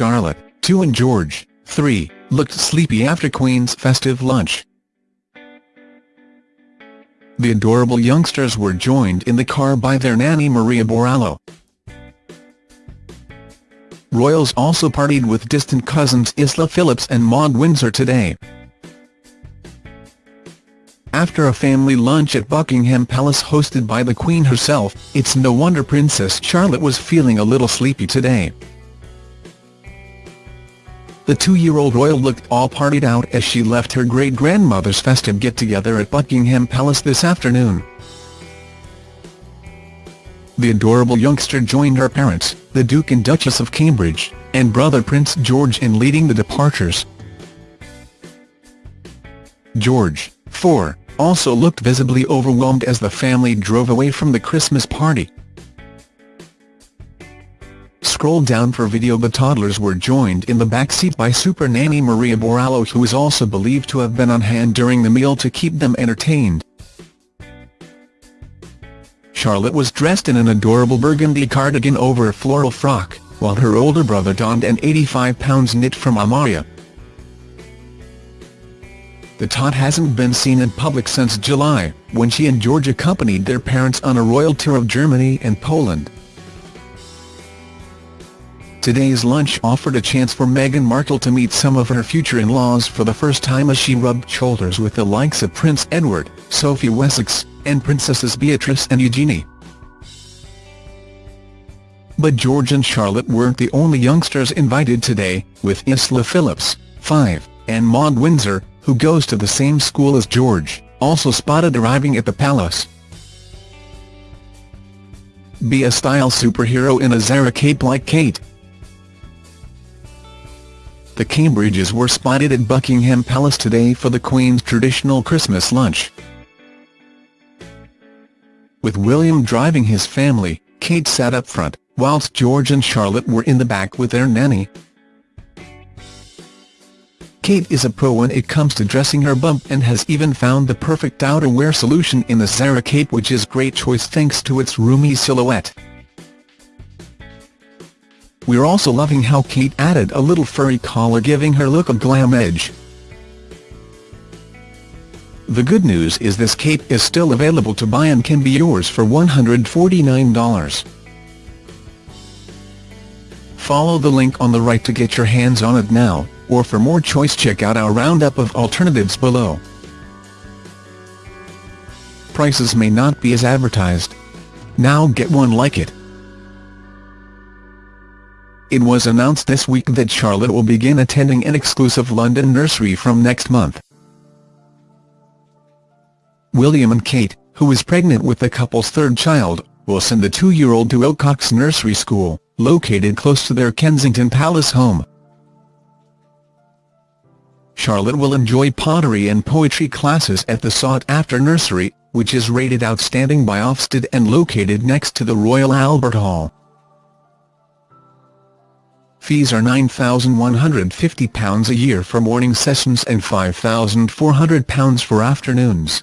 Charlotte, 2 and George, 3, looked sleepy after Queen's festive lunch. The adorable youngsters were joined in the car by their nanny Maria Borrallo. Royals also partied with distant cousins Isla Phillips and Maud Windsor today. After a family lunch at Buckingham Palace hosted by the Queen herself, it's no wonder Princess Charlotte was feeling a little sleepy today. The two-year-old royal looked all partied out as she left her great-grandmother's festive get-together at Buckingham Palace this afternoon. The adorable youngster joined her parents, the Duke and Duchess of Cambridge, and brother Prince George in leading the departures. George, 4, also looked visibly overwhelmed as the family drove away from the Christmas party. Scroll down for video The toddlers were joined in the backseat by super nanny Maria Borrallo who is also believed to have been on hand during the meal to keep them entertained. Charlotte was dressed in an adorable burgundy cardigan over a floral frock, while her older brother donned an £85 knit from Amaia. The tot hasn't been seen in public since July, when she and George accompanied their parents on a royal tour of Germany and Poland. Today's lunch offered a chance for Meghan Markle to meet some of her future in-laws for the first time as she rubbed shoulders with the likes of Prince Edward, Sophie Wessex, and Princesses Beatrice and Eugenie. But George and Charlotte weren't the only youngsters invited today, with Isla Phillips, 5, and Maud Windsor, who goes to the same school as George, also spotted arriving at the palace. Be a style superhero in a Zara cape like Kate. Cambridges were spotted at Buckingham Palace today for the Queen's traditional Christmas lunch. With William driving his family, Kate sat up front, whilst George and Charlotte were in the back with their nanny. Kate is a pro when it comes to dressing her bump and has even found the perfect outerwear solution in the Zara cape which is great choice thanks to its roomy silhouette. We're also loving how Kate added a little furry collar giving her look a glam edge. The good news is this cape is still available to buy and can be yours for $149. Follow the link on the right to get your hands on it now, or for more choice check out our roundup of alternatives below. Prices may not be as advertised. Now get one like it. It was announced this week that Charlotte will begin attending an exclusive London nursery from next month. William and Kate, who is pregnant with the couple's third child, will send the two-year-old to Willcocks Nursery School, located close to their Kensington Palace home. Charlotte will enjoy pottery and poetry classes at the sought-after nursery, which is rated outstanding by Ofsted and located next to the Royal Albert Hall. Fees are £9,150 a year for morning sessions and £5,400 for afternoons.